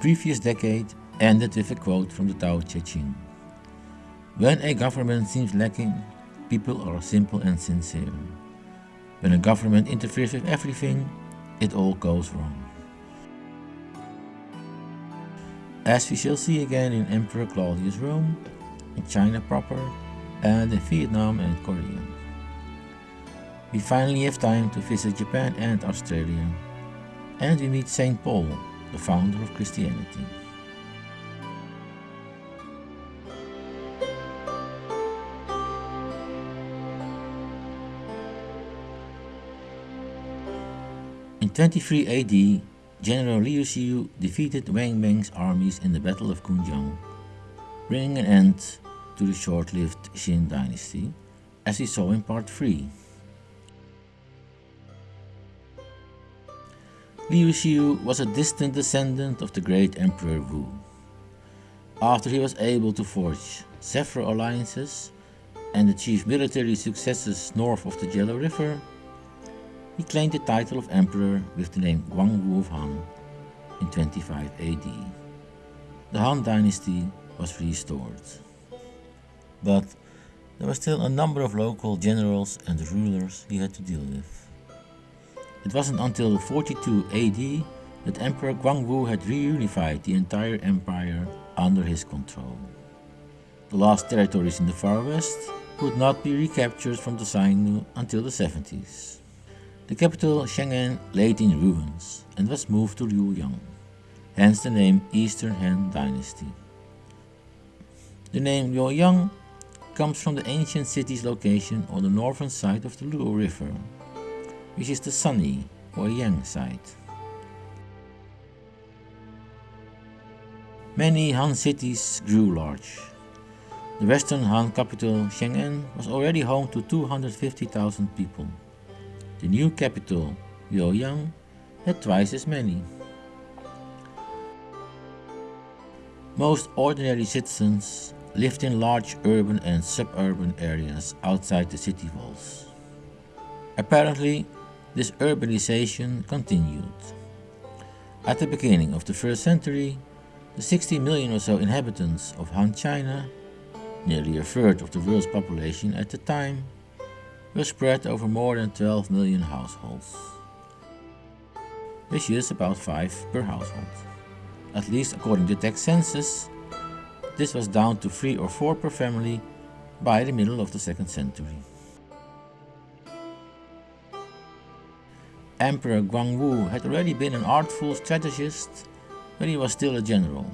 previous decade ended with a quote from the Tao Te Ching. When a government seems lacking, people are simple and sincere. When a government interferes with everything, it all goes wrong. As we shall see again in Emperor Claudius Rome, in China proper, and in Vietnam and Korea. We finally have time to visit Japan and Australia, and we meet St. Paul, the founder of Christianity. In 23 AD, General Liu Xiu defeated Wang Mang's armies in the Battle of Kunyang, bringing an end to the short-lived Xin dynasty, as we saw in part 3. Liu Xiu was a distant descendant of the great Emperor Wu. After he was able to forge several alliances and achieve military successes north of the Yellow River, he claimed the title of emperor with the name Guangwu of Han in 25 AD. The Han dynasty was restored. But there were still a number of local generals and rulers he had to deal with. It wasn't until 42 AD that Emperor Guangwu had reunified the entire empire under his control. The last territories in the far west would not be recaptured from the Xiongnu until the 70s. The capital Chang'an lay in ruins and was moved to Luoyang, hence the name Eastern Han Dynasty. The name Luoyang comes from the ancient city's location on the northern side of the Luo River, which is the sunny or yang side. Many Han cities grew large. The western Han capital, Chang'an, was already home to 250,000 people. The new capital, Luoyang, had twice as many. Most ordinary citizens lived in large urban and suburban areas outside the city walls. Apparently, this urbanization continued. At the beginning of the first century, the 60 million or so inhabitants of Han China, nearly a third of the world's population at the time, were spread over more than 12 million households, which is about 5 per household. At least according to text census, this was down to 3 or 4 per family by the middle of the 2nd century. Emperor Guangwu had already been an artful strategist when he was still a general.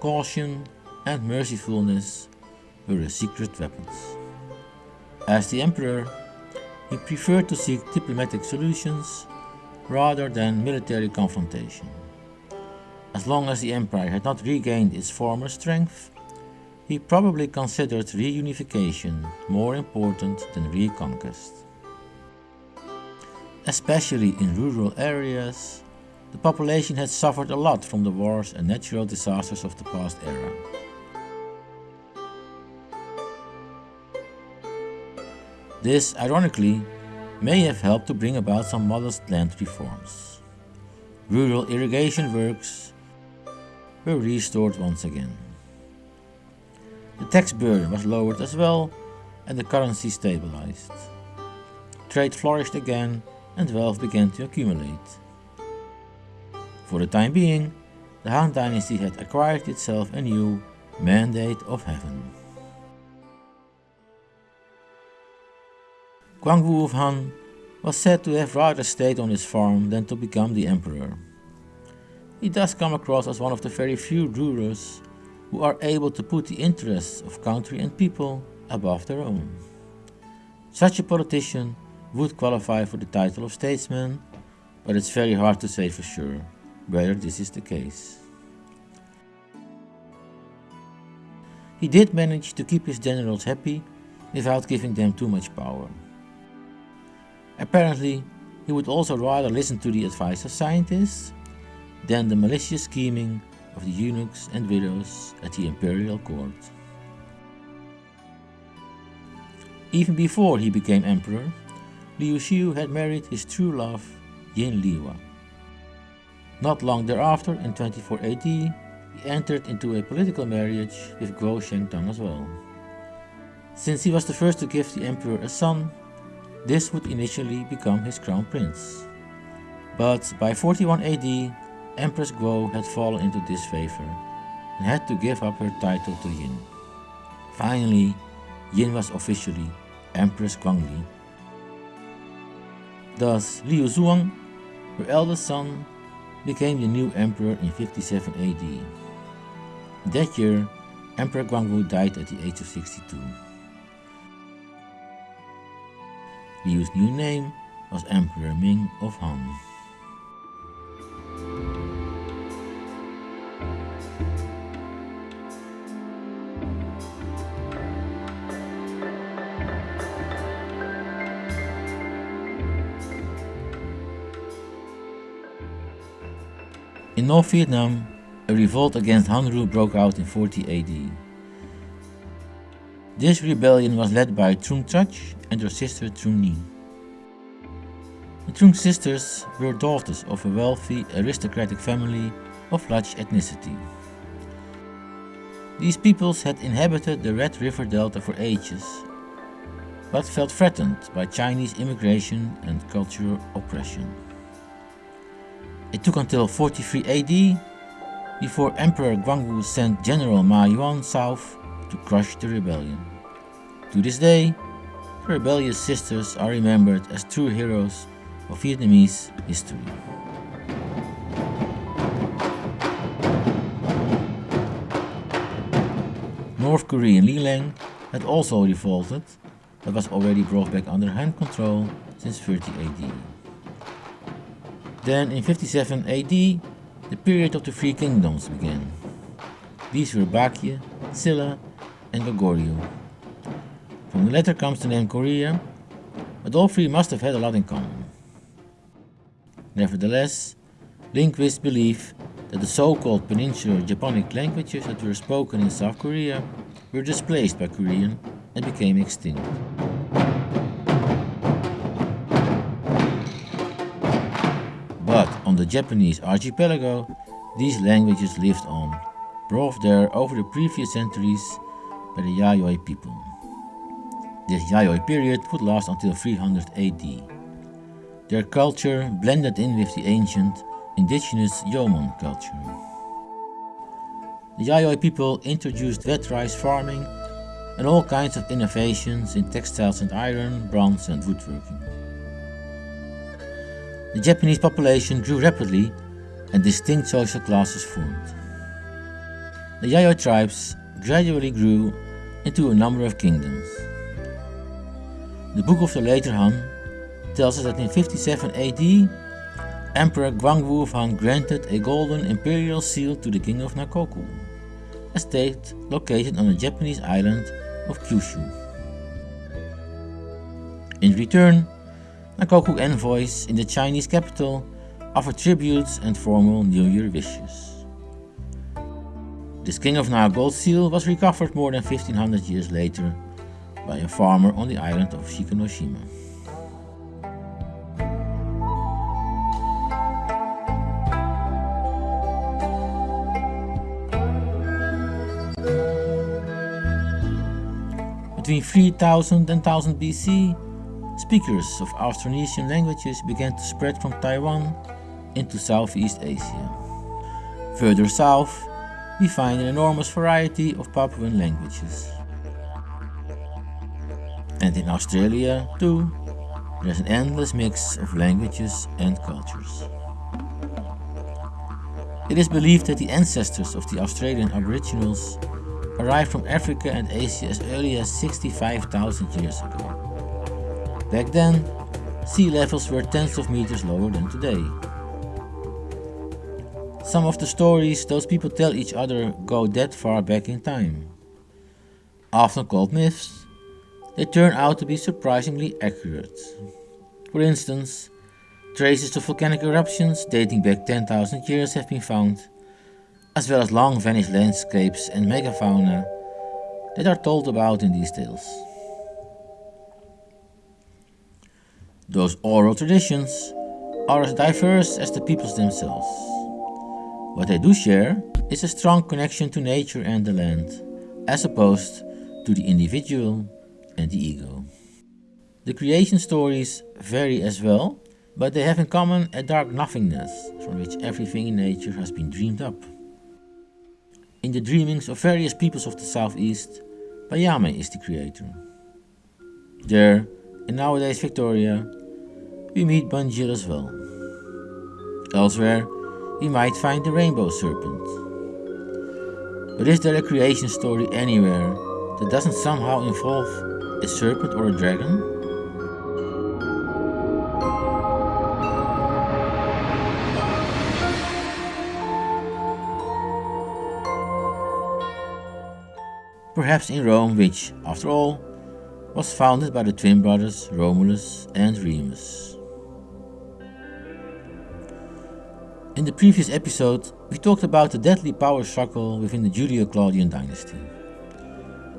Caution and mercifulness were his secret weapons. As the emperor, he preferred to seek diplomatic solutions rather than military confrontation. As long as the empire had not regained its former strength, he probably considered reunification more important than reconquest. Especially in rural areas, the population had suffered a lot from the wars and natural disasters of the past era. This, ironically, may have helped to bring about some modest land reforms. Rural irrigation works were restored once again. The tax burden was lowered as well and the currency stabilized. Trade flourished again and wealth began to accumulate. For the time being, the Han dynasty had acquired itself a new mandate of heaven. Guangwu of Han was said to have rather stayed on his farm than to become the emperor. He does come across as one of the very few rulers who are able to put the interests of country and people above their own. Such a politician would qualify for the title of statesman, but it's very hard to say for sure whether this is the case. He did manage to keep his generals happy without giving them too much power. Apparently, he would also rather listen to the advice of scientists than the malicious scheming of the eunuchs and widows at the imperial court. Even before he became emperor, Liu Xiu had married his true love, Yin Lihua. Not long thereafter, in 24 AD, he entered into a political marriage with Guo Shengtong as well. Since he was the first to give the emperor a son, this would initially become his crown prince. But by 41 AD, Empress Guo had fallen into disfavor and had to give up her title to Yin. Finally, Yin was officially Empress Guanglie. Thus, Liu Zhuang, her eldest son, became the new emperor in 57 AD. That year, Emperor Guangwu died at the age of 62. Liu's new name was Emperor Ming of Han. North Vietnam, a revolt against Han broke out in 40 AD. This rebellion was led by Trung Trach and her sister Trung Nhi. The Trung sisters were daughters of a wealthy aristocratic family of Lac ethnicity. These peoples had inhabited the Red River Delta for ages, but felt threatened by Chinese immigration and cultural oppression. It took until 43 AD before Emperor Guangwu sent General Ma Yuan south to crush the rebellion. To this day, the rebellious sisters are remembered as true heroes of Vietnamese history. North Korean Lelang had also revolted, but was already brought back under Han control since 30 AD. Then in 57 AD, the period of the Three Kingdoms began. These were Baekje, Silla and Goguryeo. From the latter comes the name Korea, but all three must have had a lot in common. Nevertheless, linguists believe that the so-called peninsular Japonic languages that were spoken in South Korea were displaced by Korean and became extinct. The Japanese archipelago, these languages lived on, brought there over the previous centuries by the Yayoi people. This Yayoi period would last until 300 AD. Their culture blended in with the ancient, indigenous Jomon culture. The Yayoi people introduced wet rice farming and all kinds of innovations in textiles and iron, bronze and woodworking. The Japanese population grew rapidly and distinct social classes formed. The Yayoi tribes gradually grew into a number of kingdoms. The Book of the Later Han tells us that in 57 AD, Emperor Guangwu of Han granted a golden imperial seal to the king of Nakoku, a state located on the Japanese island of Kyushu. In return, Nakoku envoys in the Chinese capital offer tributes and formal New Year wishes. This King of Na gold seal was recovered more than 1500 years later by a farmer on the island of Shikanoshima. Between 3000 and 1000 BC, Speakers of Austronesian languages began to spread from Taiwan into Southeast Asia. Further south, we find an enormous variety of Papuan languages. And in Australia, too, there's an endless mix of languages and cultures. It is believed that the ancestors of the Australian Aboriginals arrived from Africa and Asia as early as 65,000 years ago. Back then, sea levels were tens of meters lower than today. Some of the stories those people tell each other go that far back in time. Often called myths, they turn out to be surprisingly accurate. For instance, traces of volcanic eruptions dating back 10,000 years have been found, as well as long vanished landscapes and megafauna that are told about in these tales. Those oral traditions are as diverse as the peoples themselves. What they do share is a strong connection to nature and the land, as opposed to the individual and the ego. The creation stories vary as well, but they have in common a dark nothingness from which everything in nature has been dreamed up. In the dreamings of various peoples of the southeast, Baiame is the creator. There, in nowadays Victoria, we meet Bunjil as well. Elsewhere, we might find the rainbow serpent. But is there a creation story anywhere that doesn't somehow involve a serpent or a dragon? Perhaps in Rome, which, after all, was founded by the twin brothers Romulus and Remus. In the previous episode, we talked about the deadly power struggle within the Julio-Claudian dynasty.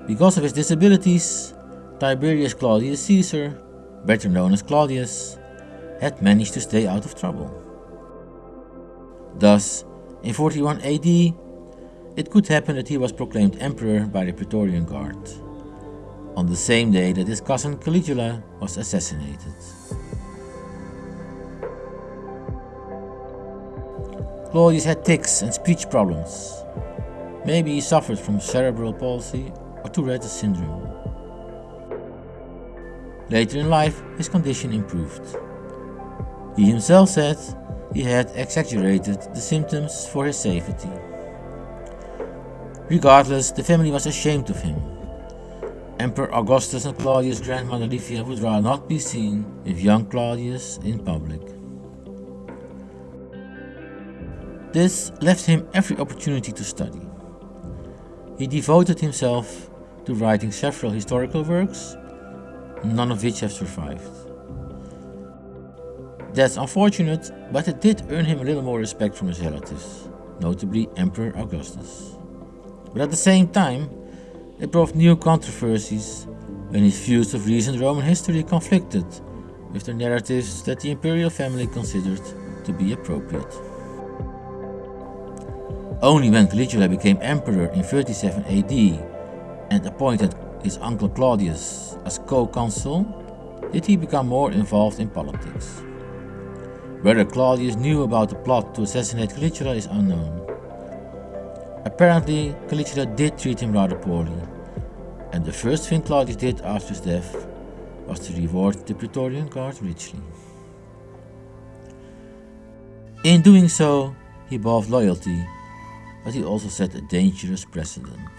Because of his disabilities, Tiberius Claudius Caesar, better known as Claudius, had managed to stay out of trouble. Thus, in 41 AD, it could happen that he was proclaimed emperor by the Praetorian Guard on the same day that his cousin Caligula was assassinated. Claudius had tics and speech problems. Maybe he suffered from cerebral palsy or Tourette's syndrome. Later in life, his condition improved. He himself said he had exaggerated the symptoms for his safety. Regardless, the family was ashamed of him Emperor Augustus and Claudius' grandmother Livia would rather not be seen with young Claudius in public. This left him every opportunity to study. He devoted himself to writing several historical works, none of which have survived. That's unfortunate, but it did earn him a little more respect from his relatives, notably Emperor Augustus. But at the same time, it brought new controversies when his views of recent Roman history conflicted with the narratives that the imperial family considered to be appropriate. Only when Caligula became emperor in 37 AD and appointed his uncle Claudius as co-consul did he become more involved in politics. Whether Claudius knew about the plot to assassinate Caligula is unknown. Apparently, Caligula did treat him rather poorly, and the first thing Claudius did after his death was to reward the Praetorian Guard richly. In doing so, he bought loyalty, but he also set a dangerous precedent.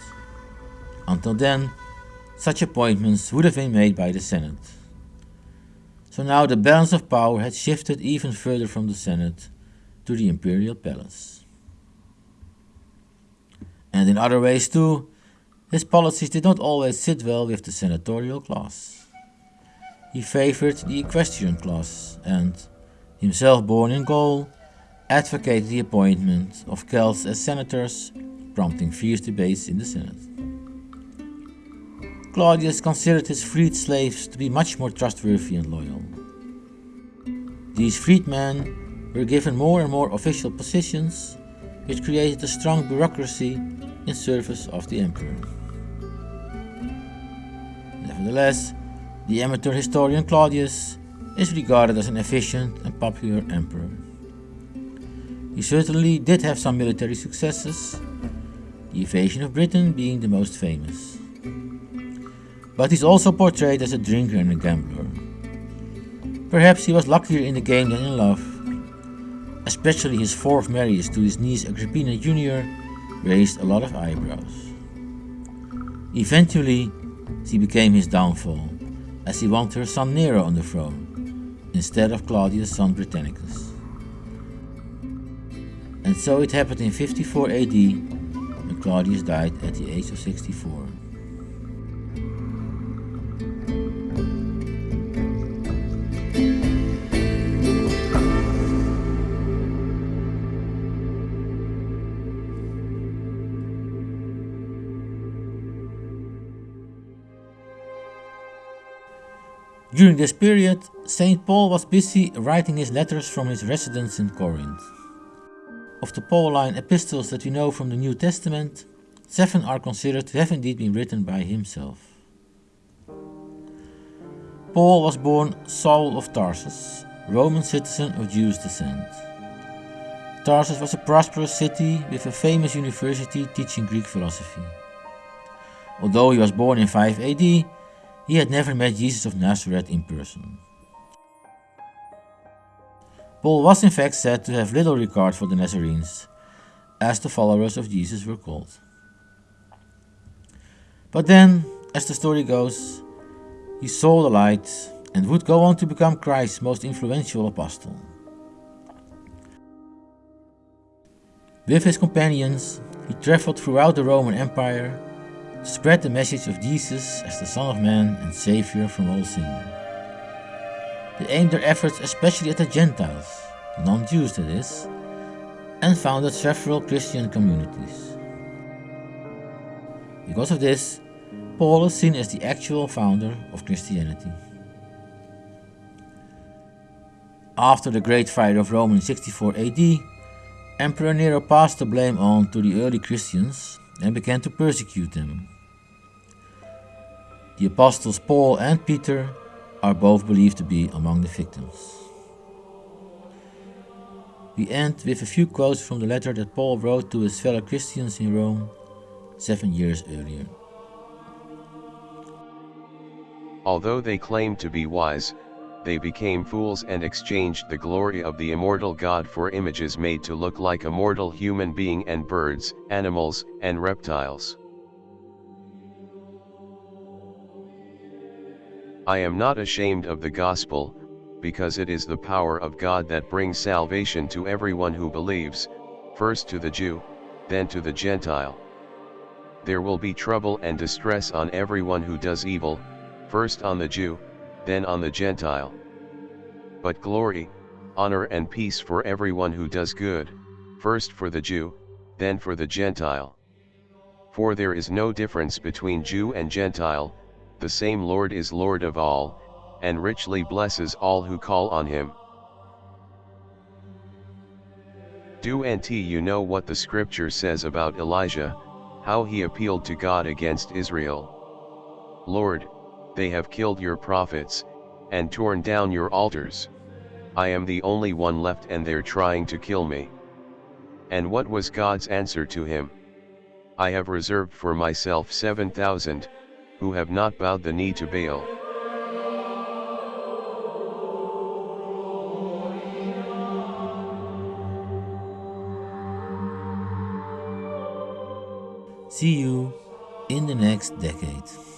Until then, such appointments would have been made by the Senate. So now the balance of power had shifted even further from the Senate to the imperial palace and in other ways too, his policies did not always sit well with the senatorial class. He favored the equestrian class and, himself born in Gaul, advocated the appointment of Celts as senators, prompting fierce debates in the Senate. Claudius considered his freed slaves to be much more trustworthy and loyal. These freedmen were given more and more official positions, which created a strong bureaucracy in service of the emperor. Nevertheless, the amateur historian Claudius is regarded as an efficient and popular emperor. He certainly did have some military successes, the invasion of Britain being the most famous. But he's also portrayed as a drinker and a gambler. Perhaps he was luckier in the game than in love, especially his fourth marriage to his niece Agrippina Jr raised a lot of eyebrows. Eventually, she became his downfall, as he wanted her son Nero on the throne, instead of Claudius' son Britannicus. And so it happened in 54 AD, when Claudius died at the age of 64. During this period, St. Paul was busy writing his letters from his residence in Corinth. of the Pauline epistles that we know from the New Testament, seven are considered to have indeed been written by himself. Paul was born Saul of Tarsus, Roman citizen of Jewish descent. Tarsus was a prosperous city with a famous university teaching Greek philosophy. Although he was born in 5 AD, he had never met Jesus of Nazareth in person. Paul was in fact said to have little regard for the Nazarenes, as the followers of Jesus were called. But then, as the story goes, he saw the light and would go on to become Christ's most influential apostle. With his companions, he traveled throughout the Roman Empire spread the message of Jesus as the Son of Man and Savior from all sin. They aimed their efforts especially at the Gentiles, non-Jews that is, and founded several Christian communities. Because of this, Paul is seen as the actual founder of Christianity. After the Great Fire of Rome in 64 AD, Emperor Nero passed the blame on to the early Christians and began to persecute them. The apostles Paul and Peter are both believed to be among the victims. We end with a few quotes from the letter that Paul wrote to his fellow Christians in Rome seven years earlier. Although they claimed to be wise, they became fools and exchanged the glory of the immortal God for images made to look like a mortal human being and birds, animals, and reptiles. I am not ashamed of the gospel, because it is the power of God that brings salvation to everyone who believes, first to the Jew, then to the Gentile. There will be trouble and distress on everyone who does evil, first on the Jew, then on the Gentile. But glory, honor and peace for everyone who does good, first for the Jew, then for the Gentile. For there is no difference between Jew and Gentile, the same Lord is Lord of all, and richly blesses all who call on him. Do and you know what the scripture says about Elijah, how he appealed to God against Israel. Lord, they have killed your prophets, and torn down your altars. I am the only one left and they're trying to kill me. And what was God's answer to him? I have reserved for myself 7,000, who have not bowed the knee to Baal. See you in the next decade.